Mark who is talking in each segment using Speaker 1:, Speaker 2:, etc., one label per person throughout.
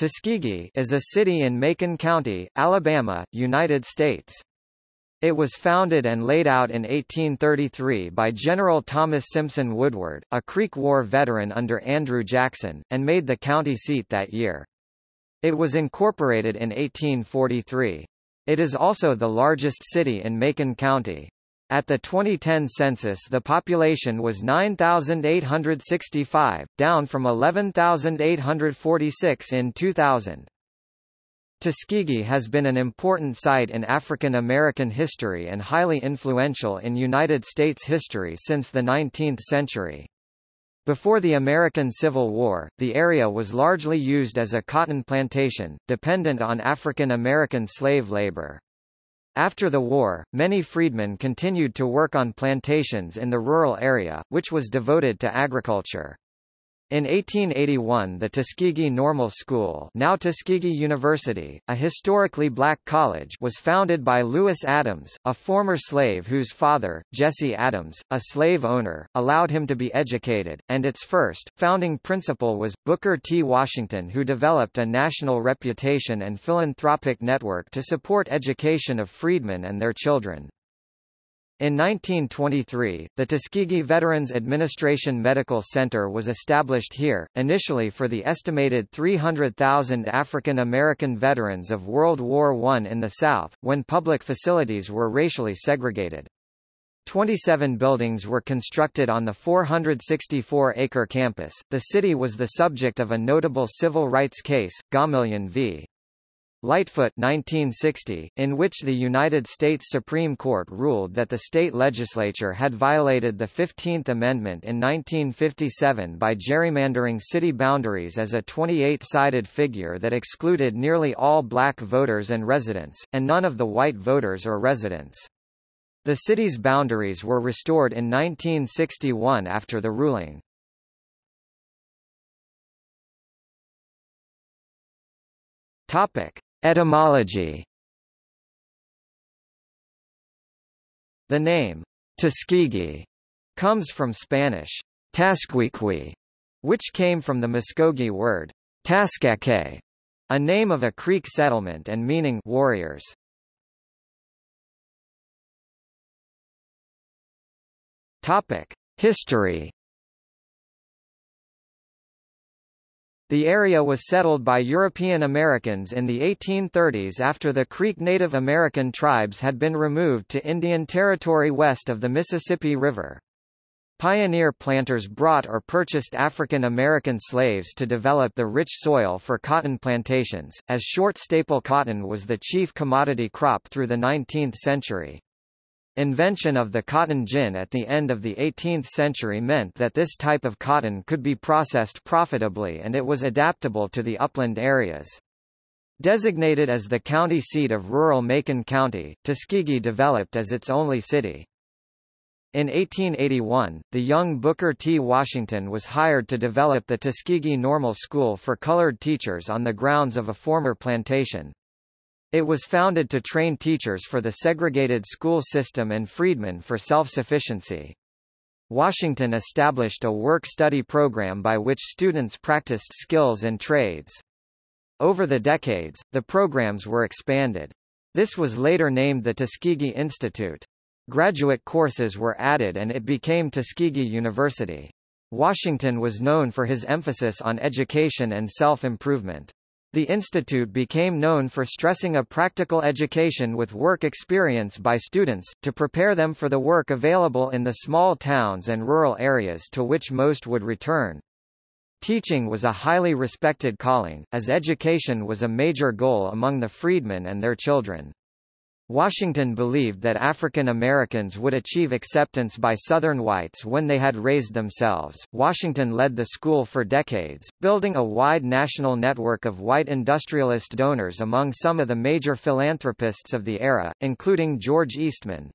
Speaker 1: Tuskegee is a city in Macon County, Alabama, United States. It was founded and laid out in 1833 by General Thomas Simpson Woodward, a Creek War veteran under Andrew Jackson, and made the county seat that year. It was incorporated in 1843. It is also the largest city in Macon County. At the 2010 census the population was 9,865, down from 11,846 in 2000. Tuskegee has been an important site in African American history and highly influential in United States history since the 19th century. Before the American Civil War, the area was largely used as a cotton plantation, dependent on African American slave labor. After the war, many freedmen continued to work on plantations in the rural area, which was devoted to agriculture. In 1881 the Tuskegee Normal School now Tuskegee University, a historically black college was founded by Lewis Adams, a former slave whose father, Jesse Adams, a slave owner, allowed him to be educated, and its first, founding principal was, Booker T. Washington who developed a national reputation and philanthropic network to support education of freedmen and their children. In 1923, the Tuskegee Veterans Administration Medical Center was established here, initially for the estimated 300,000 African American veterans of World War I in the South, when public facilities were racially segregated. 27 buildings were constructed on the 464-acre campus. The city was the subject of a notable civil rights case, Gomillion v. Lightfoot 1960, in which the United States Supreme Court ruled that the state legislature had violated the 15th Amendment in 1957 by gerrymandering city boundaries as a 28-sided figure that excluded nearly all black voters and residents, and none of the white voters or residents. The city's boundaries were restored in 1961 after the ruling. Topic. Etymology The name, Tuskegee, comes from Spanish, Tasquiqui, which came from the Muskogee word, Tascaque, a name of a Creek settlement and meaning warriors. Topic. History The area was settled by European Americans in the 1830s after the Creek Native American tribes had been removed to Indian Territory west of the Mississippi River. Pioneer planters brought or purchased African American slaves to develop the rich soil for cotton plantations, as short staple cotton was the chief commodity crop through the 19th century. Invention of the cotton gin at the end of the 18th century meant that this type of cotton could be processed profitably and it was adaptable to the upland areas. Designated as the county seat of rural Macon County, Tuskegee developed as its only city. In 1881, the young Booker T. Washington was hired to develop the Tuskegee Normal School for colored teachers on the grounds of a former plantation. It was founded to train teachers for the segregated school system and freedmen for self-sufficiency. Washington established a work-study program by which students practiced skills and trades. Over the decades, the programs were expanded. This was later named the Tuskegee Institute. Graduate courses were added and it became Tuskegee University. Washington was known for his emphasis on education and self-improvement. The institute became known for stressing a practical education with work experience by students, to prepare them for the work available in the small towns and rural areas to which most would return. Teaching was a highly respected calling, as education was a major goal among the freedmen and their children. Washington believed that African Americans would achieve acceptance by Southern whites when they had raised themselves. Washington led the school for decades, building a wide national network of white industrialist donors among some of the major philanthropists of the era, including George Eastman,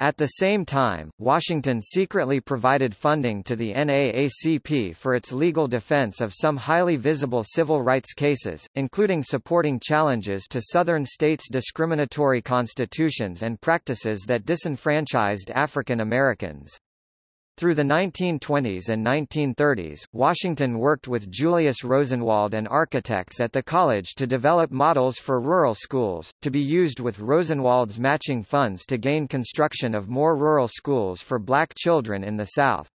Speaker 1: at the same time, Washington secretly provided funding to the NAACP for its legal defense of some highly visible civil rights cases, including supporting challenges to Southern states' discriminatory constitutions and practices that disenfranchised African Americans. Through the 1920s and 1930s, Washington worked with Julius Rosenwald and architects at the college to develop models for rural schools, to be used with Rosenwald's matching funds to gain construction of more rural schools for black children in the South.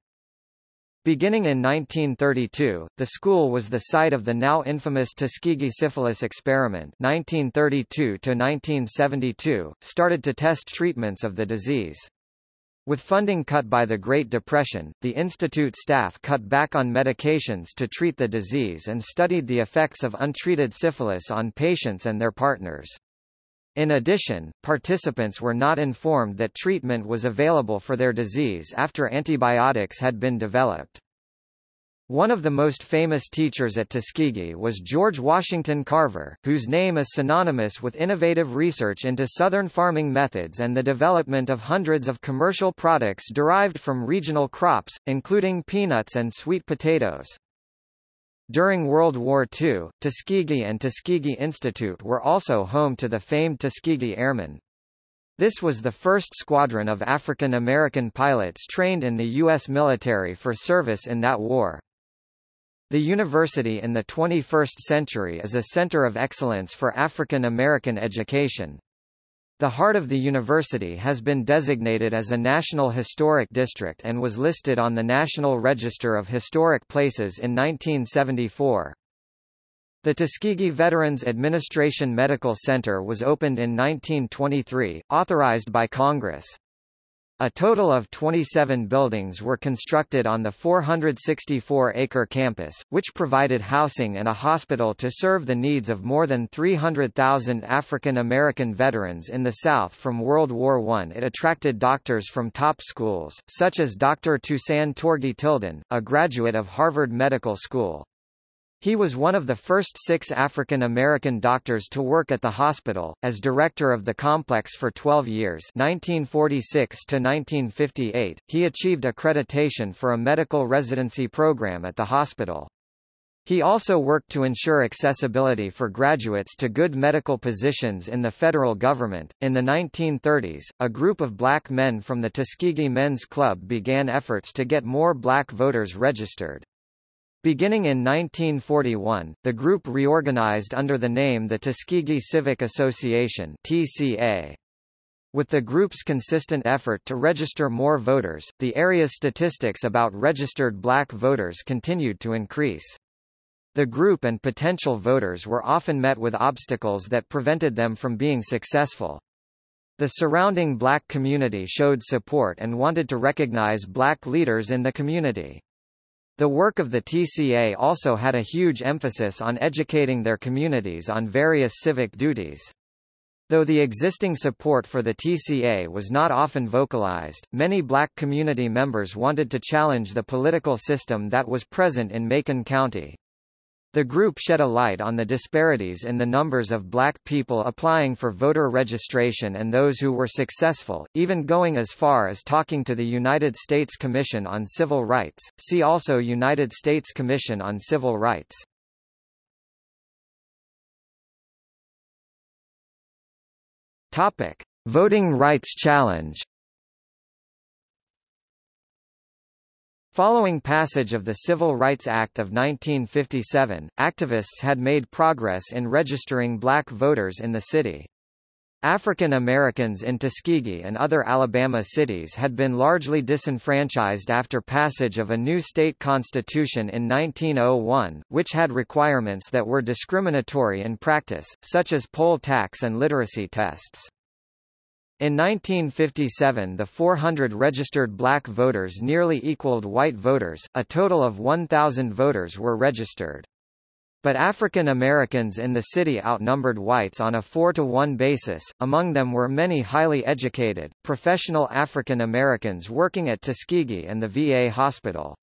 Speaker 1: Beginning in 1932, the school was the site of the now infamous Tuskegee syphilis experiment 1932 started to test treatments of the disease. With funding cut by the Great Depression, the institute staff cut back on medications to treat the disease and studied the effects of untreated syphilis on patients and their partners. In addition, participants were not informed that treatment was available for their disease after antibiotics had been developed. One of the most famous teachers at Tuskegee was George Washington Carver, whose name is synonymous with innovative research into Southern farming methods and the development of hundreds of commercial products derived from regional crops, including peanuts and sweet potatoes. During World War II, Tuskegee and Tuskegee Institute were also home to the famed Tuskegee Airmen. This was the first squadron of African American pilots trained in the U.S. military for service in that war. The university in the 21st century is a center of excellence for African American education. The heart of the university has been designated as a National Historic District and was listed on the National Register of Historic Places in 1974. The Tuskegee Veterans Administration Medical Center was opened in 1923, authorized by Congress. A total of 27 buildings were constructed on the 464-acre campus, which provided housing and a hospital to serve the needs of more than 300,000 African American veterans in the South from World War I. It attracted doctors from top schools, such as Dr. Toussaint Tourgee Tildon, a graduate of Harvard Medical School. He was one of the first six African American doctors to work at the hospital, as director of the complex for 12 years 1946 to 1958. He achieved accreditation for a medical residency program at the hospital. He also worked to ensure accessibility for graduates to good medical positions in the federal government. In the 1930s, a group of black men from the Tuskegee Men's Club began efforts to get more black voters registered. Beginning in 1941, the group reorganized under the name the Tuskegee Civic Association TCA. With the group's consistent effort to register more voters, the area's statistics about registered black voters continued to increase. The group and potential voters were often met with obstacles that prevented them from being successful. The surrounding black community showed support and wanted to recognize black leaders in the community. The work of the TCA also had a huge emphasis on educating their communities on various civic duties. Though the existing support for the TCA was not often vocalized, many black community members wanted to challenge the political system that was present in Macon County. The group shed a light on the disparities in the numbers of black people applying for voter registration and those who were successful, even going as far as talking to the United States Commission on Civil Rights. See also United States Commission on Civil Rights. Topic: Voting Rights Challenge Following passage of the Civil Rights Act of 1957, activists had made progress in registering black voters in the city. African Americans in Tuskegee and other Alabama cities had been largely disenfranchised after passage of a new state constitution in 1901, which had requirements that were discriminatory in practice, such as poll tax and literacy tests. In 1957 the 400 registered black voters nearly equaled white voters, a total of 1,000 voters were registered. But African Americans in the city outnumbered whites on a 4-to-1 basis, among them were many highly educated, professional African Americans working at Tuskegee and the VA hospital.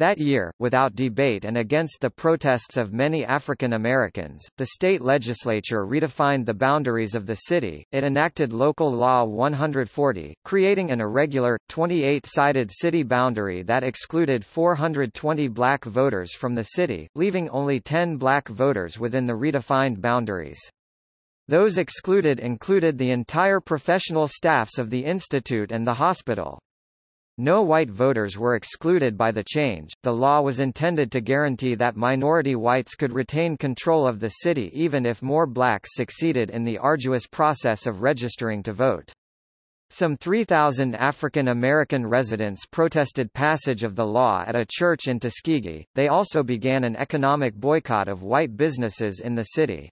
Speaker 1: That year, without debate and against the protests of many African Americans, the state legislature redefined the boundaries of the city. It enacted Local Law 140, creating an irregular, 28-sided city boundary that excluded 420 black voters from the city, leaving only 10 black voters within the redefined boundaries. Those excluded included the entire professional staffs of the institute and the hospital. No white voters were excluded by the change. The law was intended to guarantee that minority whites could retain control of the city even if more blacks succeeded in the arduous process of registering to vote. Some 3,000 African American residents protested passage of the law at a church in Tuskegee. They also began an economic boycott of white businesses in the city.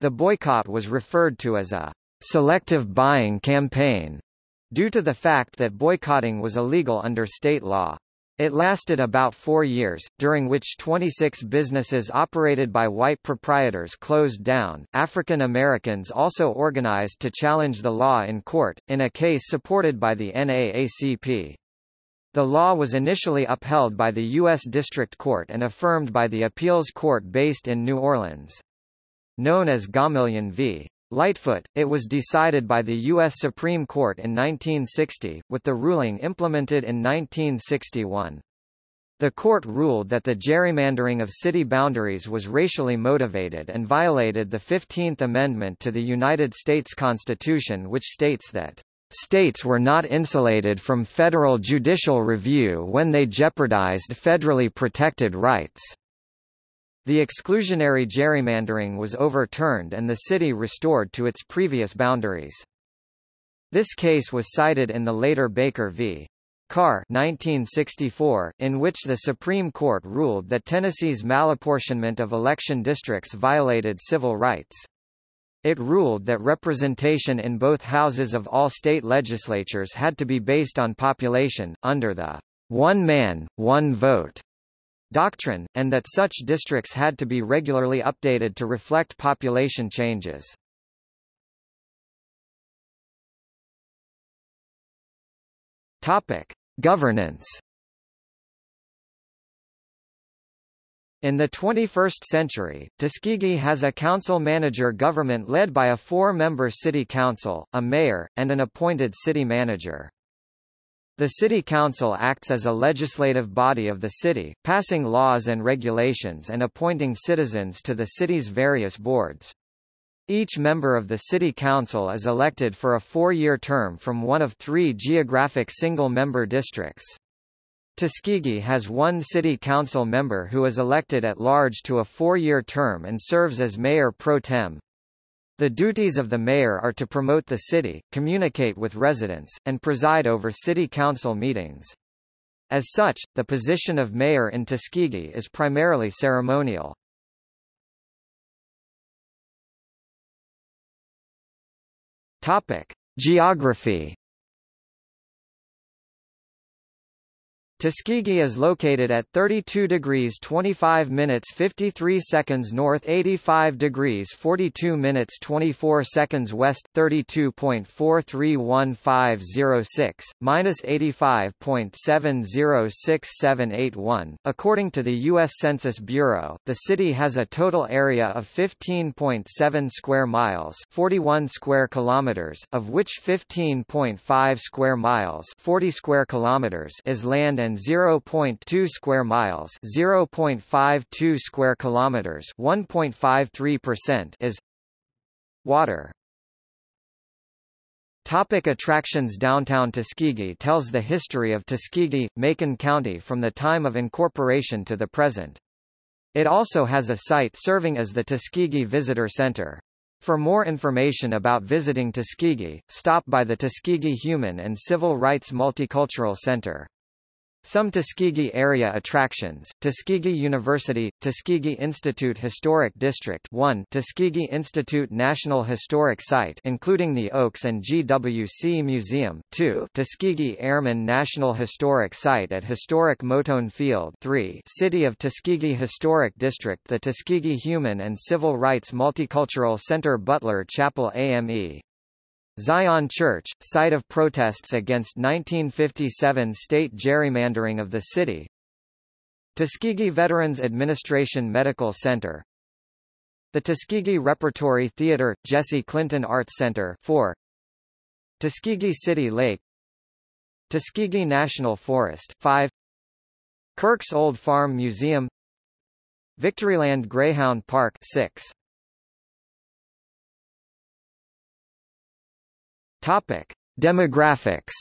Speaker 1: The boycott was referred to as a selective buying campaign due to the fact that boycotting was illegal under state law. It lasted about four years, during which 26 businesses operated by white proprietors closed down. African Americans also organized to challenge the law in court, in a case supported by the NAACP. The law was initially upheld by the U.S. District Court and affirmed by the appeals court based in New Orleans. Known as Gomillion v. Lightfoot, it was decided by the U.S. Supreme Court in 1960, with the ruling implemented in 1961. The court ruled that the gerrymandering of city boundaries was racially motivated and violated the 15th Amendment to the United States Constitution which states that States were not insulated from federal judicial review when they jeopardized federally protected rights. The exclusionary gerrymandering was overturned and the city restored to its previous boundaries. This case was cited in the later Baker v. Carr 1964, in which the Supreme Court ruled that Tennessee's malapportionment of election districts violated civil rights. It ruled that representation in both houses of all state legislatures had to be based on population, under the one man, one vote doctrine, and that such districts had to be regularly updated to reflect population changes. Topic: Governance In the 21st century, Tuskegee has a council-manager government led by a four-member city council, a mayor, and an appointed city manager. The City Council acts as a legislative body of the city, passing laws and regulations and appointing citizens to the city's various boards. Each member of the City Council is elected for a four-year term from one of three geographic single-member districts. Tuskegee has one City Council member who is elected at large to a four-year term and serves as mayor pro tem. The duties of the mayor are to promote the city, communicate with residents, and preside over city council meetings. As such, the position of mayor in Tuskegee is primarily ceremonial. Topic: Geography Tuskegee is located at 32 degrees 25 minutes 53 seconds north 85 degrees 42 minutes 24 seconds west 32.431506, minus 85.706781. According to the U.S. Census Bureau, the city has a total area of 15.7 square miles 41 square kilometers, of which 15.5 square miles 40 square kilometers is land and 0.2 square miles, 0.52 square kilometers, 1.53% is water. Topic attractions Downtown Tuskegee tells the history of Tuskegee, Macon County from the time of incorporation to the present. It also has a site serving as the Tuskegee Visitor Center. For more information about visiting Tuskegee, stop by the Tuskegee Human and Civil Rights Multicultural Center. Some Tuskegee area attractions, Tuskegee University, Tuskegee Institute Historic District 1 Tuskegee Institute National Historic Site including the Oaks and GWC Museum 2 Tuskegee Airmen National Historic Site at Historic Moton Field 3 City of Tuskegee Historic District The Tuskegee Human and Civil Rights Multicultural Center Butler Chapel AME Zion Church, site of protests against 1957 state gerrymandering of the city. Tuskegee Veterans Administration Medical Center. The Tuskegee Repertory Theater, Jesse Clinton Arts Center 4 Tuskegee City Lake. Tuskegee National Forest 5 Kirk's Old Farm Museum. Victoryland Greyhound Park 6 Topic: Demographics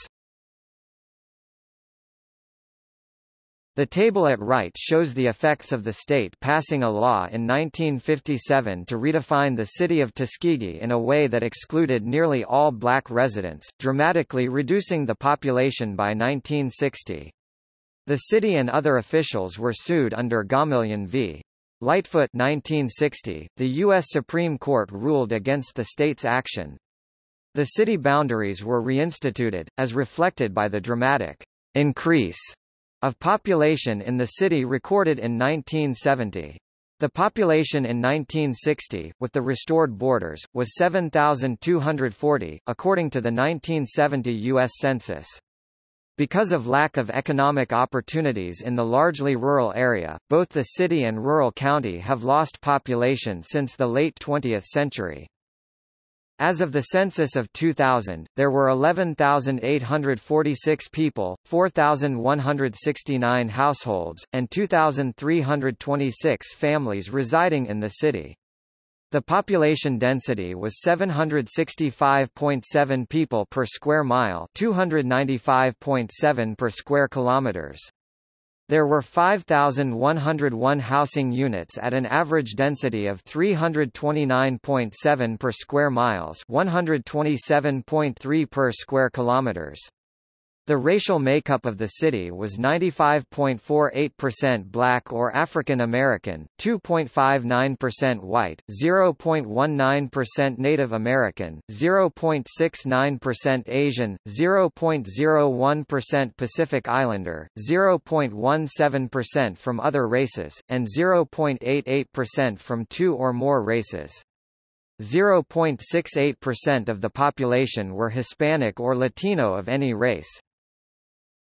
Speaker 1: The table at right shows the effects of the state passing a law in 1957 to redefine the city of Tuskegee in a way that excluded nearly all black residents, dramatically reducing the population by 1960. The city and other officials were sued under Gomillion v. Lightfoot 1960. The U.S. Supreme Court ruled against the state's action. The city boundaries were reinstituted, as reflected by the dramatic increase of population in the city recorded in 1970. The population in 1960, with the restored borders, was 7,240, according to the 1970 U.S. Census. Because of lack of economic opportunities in the largely rural area, both the city and rural county have lost population since the late 20th century. As of the census of 2000, there were 11,846 people, 4,169 households, and 2,326 families residing in the city. The population density was 765.7 people per square mile, 295.7 per square kilometers. There were 5,101 housing units at an average density of 329.7 per square miles 127.3 per square kilometers. The racial makeup of the city was 95.48% black or African American, 2.59% white, 0.19% Native American, 0.69% Asian, 0.01% Pacific Islander, 0.17% from other races, and 0.88% from two or more races. 0.68% of the population were Hispanic or Latino of any race.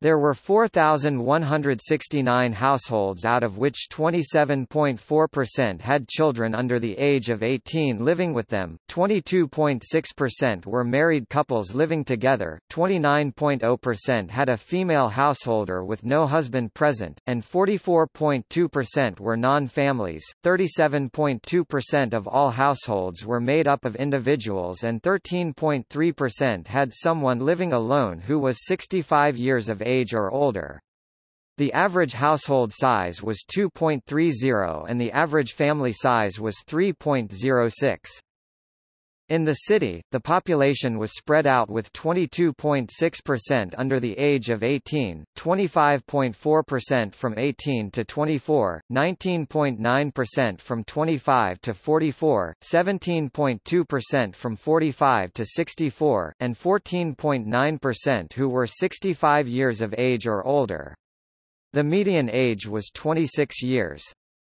Speaker 1: There were 4,169 households out of which 27.4% had children under the age of 18 living with them, 22.6% were married couples living together, 29.0% had a female householder with no husband present, and 44.2% were non-families, 37.2% of all households were made up of individuals and 13.3% had someone living alone who was 65 years of age age or older. The average household size was 2.30 and the average family size was 3.06. In the city, the population was spread out with 22.6% under the age of 18, 25.4% from 18 to 24, 19.9% from 25 to 44, 17.2% from 45 to 64, and 14.9% who were 65 years of age or older. The median age was 26 years.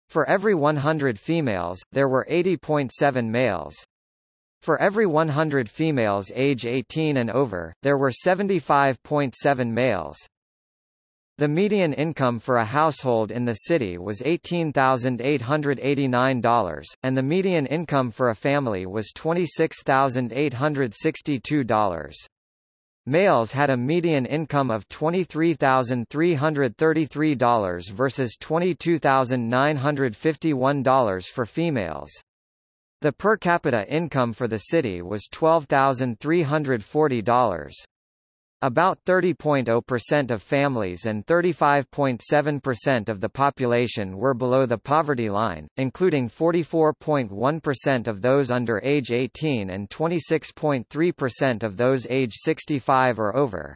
Speaker 1: For every 100 females, there were 80.7 males. For every 100 females age 18 and over, there were 75.7 males. The median income for a household in the city was $18,889, and the median income for a family was $26,862. Males had a median income of $23,333 versus $22,951 for females. The per capita income for the city was $12,340. About 30.0% of families and 35.7% of the population were below the poverty line, including 44.1% of those under age 18 and 26.3% of those age 65 or over.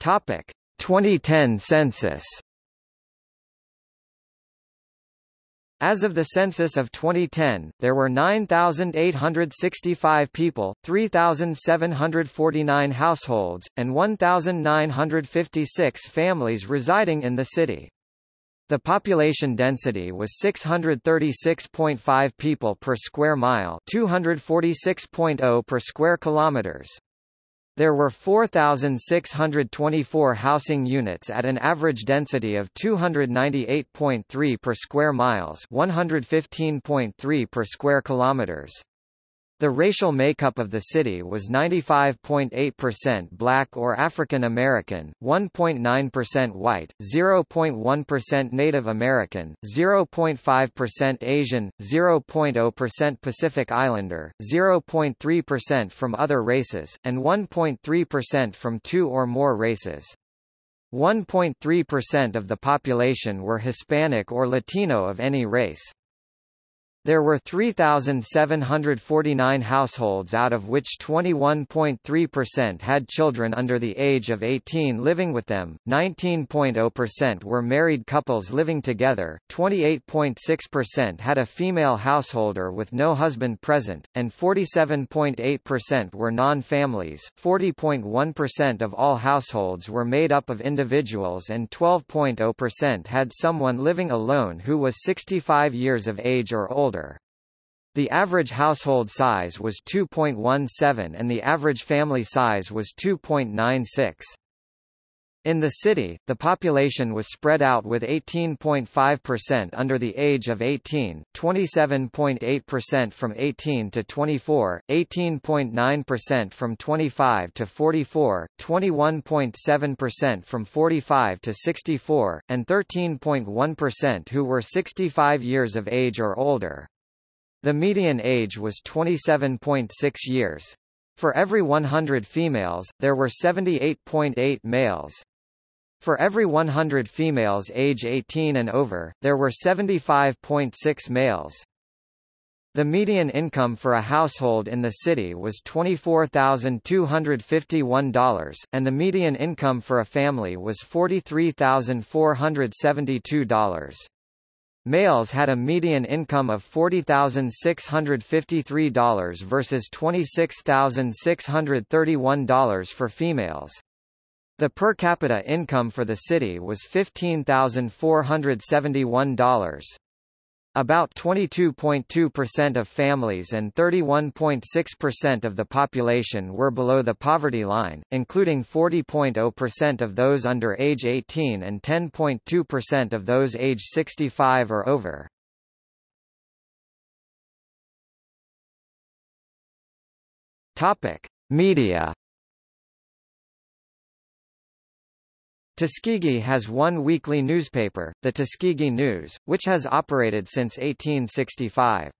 Speaker 1: Topic: 2010 census As of the census of 2010, there were 9,865 people, 3,749 households, and 1,956 families residing in the city. The population density was 636.5 people per square mile, 246.0 per square kilometers. There were 4,624 housing units at an average density of 298.3 per square miles 115.3 per square kilometers. The racial makeup of the city was 95.8% black or African American, 1.9% white, 0.1% Native American, 0.5% Asian, 0.0% Pacific Islander, 0.3% from other races, and 1.3% from two or more races. 1.3% of the population were Hispanic or Latino of any race. There were 3,749 households out of which 21.3% had children under the age of 18 living with them, 19.0% were married couples living together, 28.6% had a female householder with no husband present, and 47.8% were non-families. 40.1% of all households were made up of individuals and 12.0% had someone living alone who was 65 years of age or older older. The average household size was 2.17 and the average family size was 2.96. In the city, the population was spread out with 18.5% under the age of 18, 27.8% from 18 to 24, 18.9% from 25 to 44, 21.7% from 45 to 64, and 13.1% who were 65 years of age or older. The median age was 27.6 years. For every 100 females, there were 78.8 males. For every 100 females age 18 and over, there were 75.6 males. The median income for a household in the city was $24,251, and the median income for a family was $43,472. Males had a median income of $40,653 versus $26,631 for females. The per capita income for the city was $15,471. About 22.2% of families and 31.6% of the population were below the poverty line, including 40.0% of those under age 18 and 10.2% of those age 65 or over. Topic: Media Tuskegee has one weekly newspaper, the Tuskegee News, which has operated since 1865.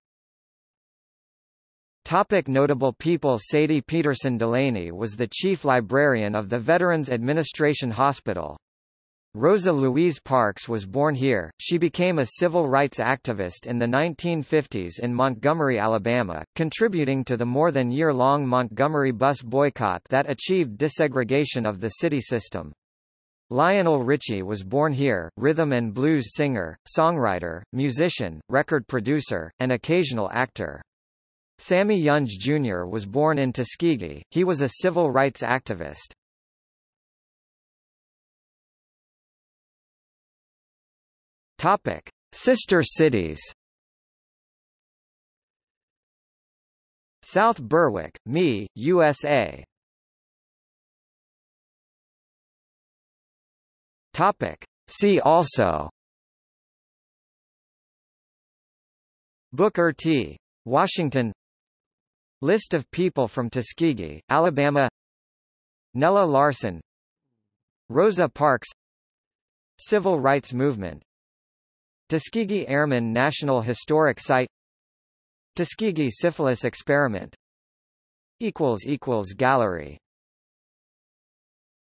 Speaker 1: Topic notable people Sadie Peterson Delaney was the chief librarian of the Veterans Administration Hospital. Rosa Louise Parks was born here. She became a civil rights activist in the 1950s in Montgomery, Alabama, contributing to the more than year-long Montgomery bus boycott that achieved desegregation of the city system. Lionel Richie was born here, rhythm and blues singer, songwriter, musician, record producer, and occasional actor. Sammy Younge Jr. was born in Tuskegee, he was a civil rights activist. Topic. Sister cities South Berwick, Me, USA Topic. See also. Booker T. Washington. List of people from Tuskegee, Alabama. Nella Larsen Rosa Parks. Civil rights movement. Tuskegee Airmen National Historic Site. Tuskegee Syphilis Experiment. Gallery